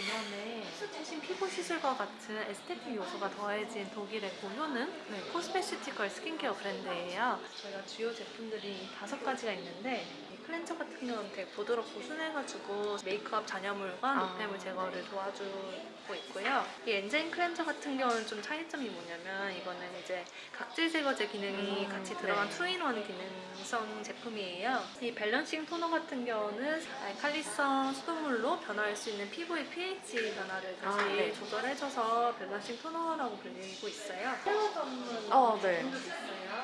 개념에 최신 피부 시술과 같은 aesthetic 요소가 더해진 독일의 고효능 네, cosmeceutical 스킨케어 브랜드예요. 저희가 주요 제품들이 다섯 가지가 있는데 이 클렌저 같은 경우는 되게 부드럽고 순해가지고 메이크업 잔여물과 아. 노폐물 제거를 도와주고 있고요. 이 enzyme 클렌저 같은 경우는 좀 차이점이 뭐냐면 이거는 이제 각질 제거제 기능이 음, 같이 들어간 네. two in one 기능성 제품이에요. 이 balancing 토너 같은 경우는 알칼리성 수돗물로 변화할 수 있는 피부의 pH 변화를 다시 아, 네. 조절해줘서 balancing 토너라고 불리고 있어요. 헤어 전문 어, 네. 있어요.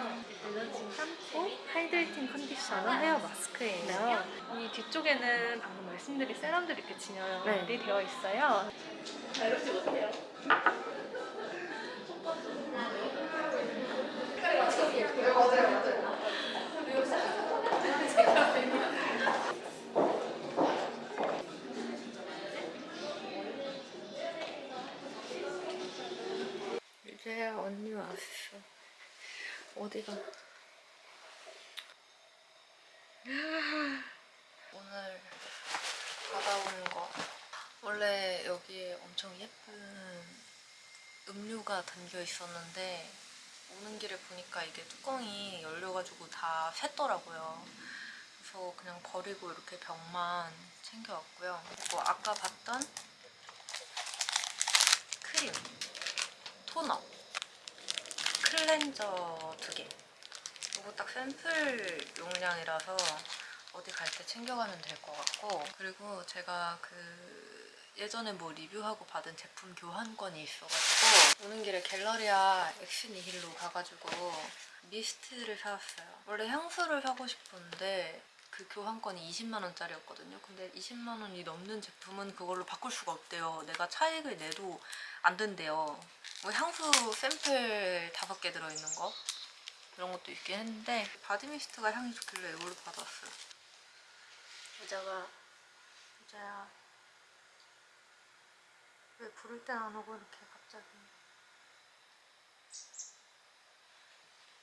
balancing 샴푸, hydrating 컨디셔너, 헤어 마스크예요. 이 뒤쪽에는 방금 말씀드린 세럼들이 이렇게 진열이 네. 되어 있어요. 자유롭지 못해요. 이제야 언니 왔어. 어디가? 오늘 받아온 거. 원래 여기에 엄청 예쁜 음료가 담겨 있었는데 오는 길에 보니까 이게 뚜껑이 열려가지고 다 샜더라고요. 그래서 그냥 버리고 이렇게 병만 챙겨왔고요. 그리고 아까 봤던 크림, 토너, 클렌저 두 개. 이거 딱 샘플 용량이라서 어디 갈 때 챙겨가면 될 것 같고 그리고 제가 그 예전에 뭐 리뷰하고 받은 제품 교환권이 있어가지고 오는 길에 갤러리아 엑스니힐로 가가지고 미스트를 사왔어요. 원래 향수를 사고 싶었는데 그 교환권이 20만 원짜리였거든요. 근데 20만 원이 넘는 제품은 그걸로 바꿀 수가 없대요. 내가 차익을 내도 안 된대요. 뭐 향수 샘플 다섯 개 들어있는 거 이런 것도 있긴 했는데 바디미스트가 향이 좋길래 이걸로 받았어요. 여자가 여자야. 왜 부를 땐 안 오고 이렇게 갑자기?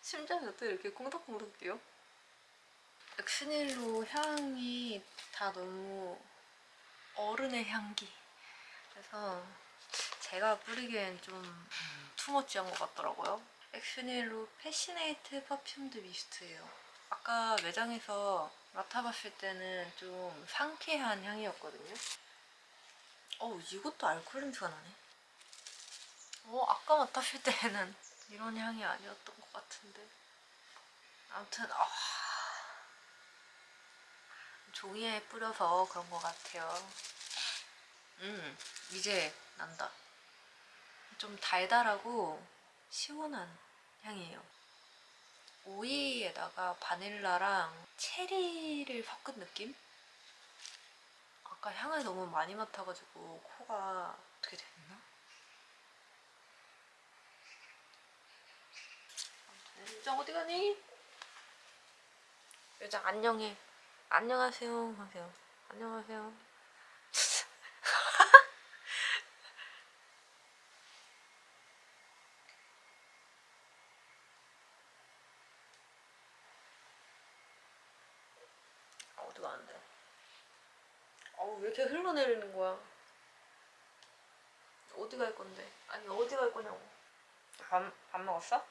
심장이 어떻게 이렇게 콩닥콩닥 뛰어? 엑스니힐로 향이 다 너무 어른의 향기. 그래서 제가 뿌리기엔 좀 too much한 것 같더라고요. 엑스니힐로 fascinate perfumed 미스트예요. 아까 매장에서 맡아봤을 때는 좀 상쾌한 향이었거든요. 어 이것도 알코올 냄새가 나네. 어 아까 맡았을 때는 이런 향이 아니었던 것 같은데. 아무튼 아 종이에 뿌려서 그런 것 같아요. 음 이제 난다. 좀 달달하고 시원한 향이에요 오이에다가 바닐라랑 체리를 섞은 느낌? 아까 향을 너무 많이 맡아가지고 코가 어떻게 됐나? 유정 어디 가니? 유정 안녕해 안녕하세요 하세요 안녕하세요 아, 어디 가는데? 어우 왜 이렇게 흘러내리는 거야? 어디 갈 건데? 아니 어디 갈 거냐고? 밥, 밥 먹었어?